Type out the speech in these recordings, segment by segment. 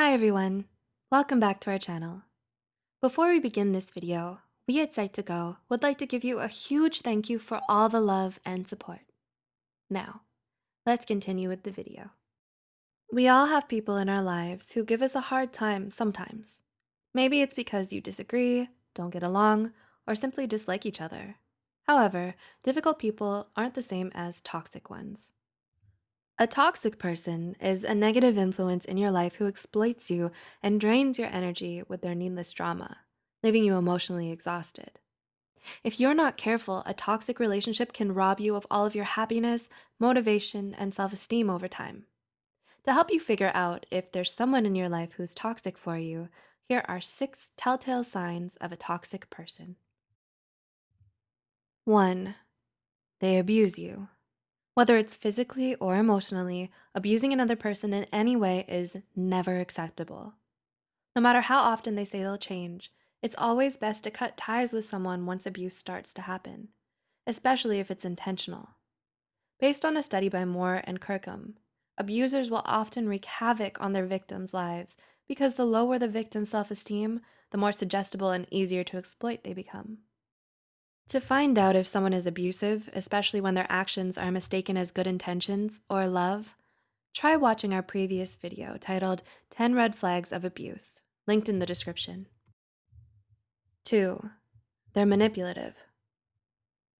Hi everyone, welcome back to our channel. Before we begin this video, we at Psych2Go would like to give you a huge thank you for all the love and support. Now, let's continue with the video. We all have people in our lives who give us a hard time sometimes. Maybe it's because you disagree, don't get along, or simply dislike each other. However, difficult people aren't the same as toxic ones. A toxic person is a negative influence in your life who exploits you and drains your energy with their needless drama, leaving you emotionally exhausted. If you're not careful, a toxic relationship can rob you of all of your happiness, motivation, and self-esteem over time. To help you figure out if there's someone in your life who's toxic for you, here are six telltale signs of a toxic person. One, they abuse you. Whether it's physically or emotionally, abusing another person in any way is never acceptable. No matter how often they say they'll change, it's always best to cut ties with someone once abuse starts to happen, especially if it's intentional. Based on a study by Moore and Kirkham, abusers will often wreak havoc on their victims' lives because the lower the victim's self-esteem, the more suggestible and easier to exploit they become. To find out if someone is abusive, especially when their actions are mistaken as good intentions or love, try watching our previous video titled 10 Red Flags of Abuse, linked in the description. 2. They're manipulative.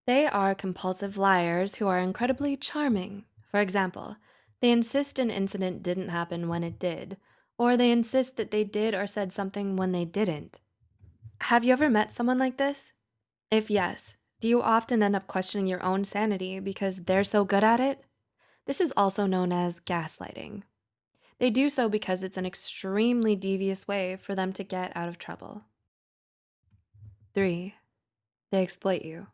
They are compulsive liars who are incredibly charming. For example, they insist an incident didn't happen when it did, or they insist that they did or said something when they didn't. Have you ever met someone like this? If yes, do you often end up questioning your own sanity because they're so good at it? This is also known as gaslighting. They do so because it's an extremely devious way for them to get out of trouble. 3. They exploit you.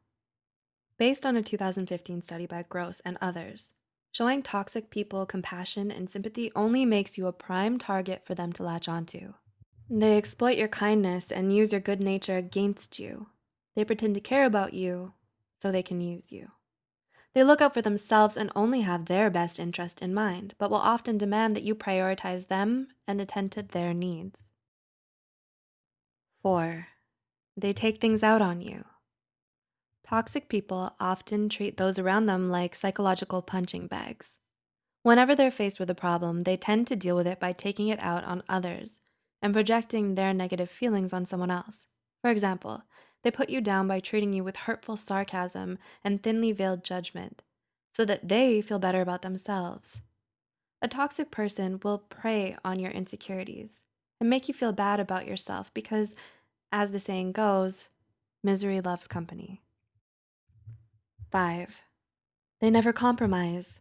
Based on a 2015 study by Gross and others, showing toxic people compassion and sympathy only makes you a prime target for them to latch onto. They exploit your kindness and use your good nature against you, they pretend to care about you so they can use you. They look out for themselves and only have their best interest in mind, but will often demand that you prioritize them and attend to their needs. 4. They take things out on you. Toxic people often treat those around them like psychological punching bags. Whenever they're faced with a problem, they tend to deal with it by taking it out on others and projecting their negative feelings on someone else. For example, they put you down by treating you with hurtful sarcasm and thinly veiled judgment so that they feel better about themselves. A toxic person will prey on your insecurities and make you feel bad about yourself because, as the saying goes, misery loves company. 5. They never compromise.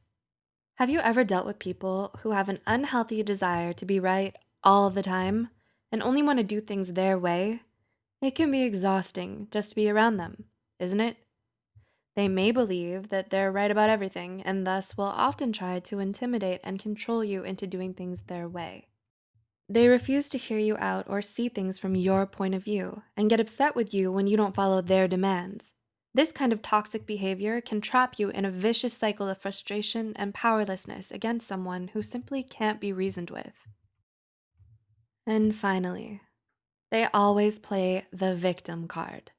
Have you ever dealt with people who have an unhealthy desire to be right all the time and only want to do things their way it can be exhausting just to be around them, isn't it? They may believe that they're right about everything and thus will often try to intimidate and control you into doing things their way. They refuse to hear you out or see things from your point of view and get upset with you when you don't follow their demands. This kind of toxic behavior can trap you in a vicious cycle of frustration and powerlessness against someone who simply can't be reasoned with. And finally, they always play the victim card.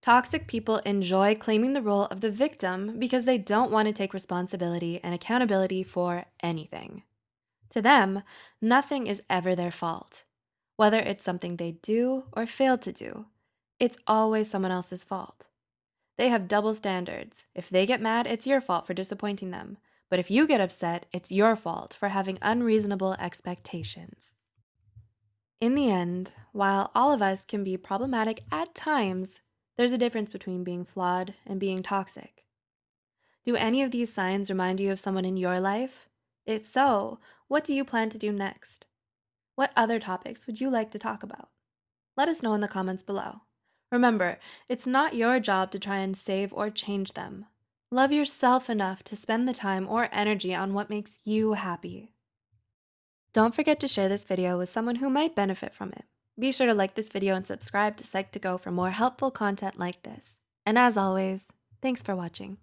Toxic people enjoy claiming the role of the victim because they don't want to take responsibility and accountability for anything. To them, nothing is ever their fault. Whether it's something they do or fail to do, it's always someone else's fault. They have double standards. If they get mad, it's your fault for disappointing them. But if you get upset, it's your fault for having unreasonable expectations. In the end, while all of us can be problematic at times, there's a difference between being flawed and being toxic. Do any of these signs remind you of someone in your life? If so, what do you plan to do next? What other topics would you like to talk about? Let us know in the comments below. Remember, it's not your job to try and save or change them. Love yourself enough to spend the time or energy on what makes you happy. Don't forget to share this video with someone who might benefit from it. Be sure to like this video and subscribe to Psych2Go for more helpful content like this. And as always, thanks for watching.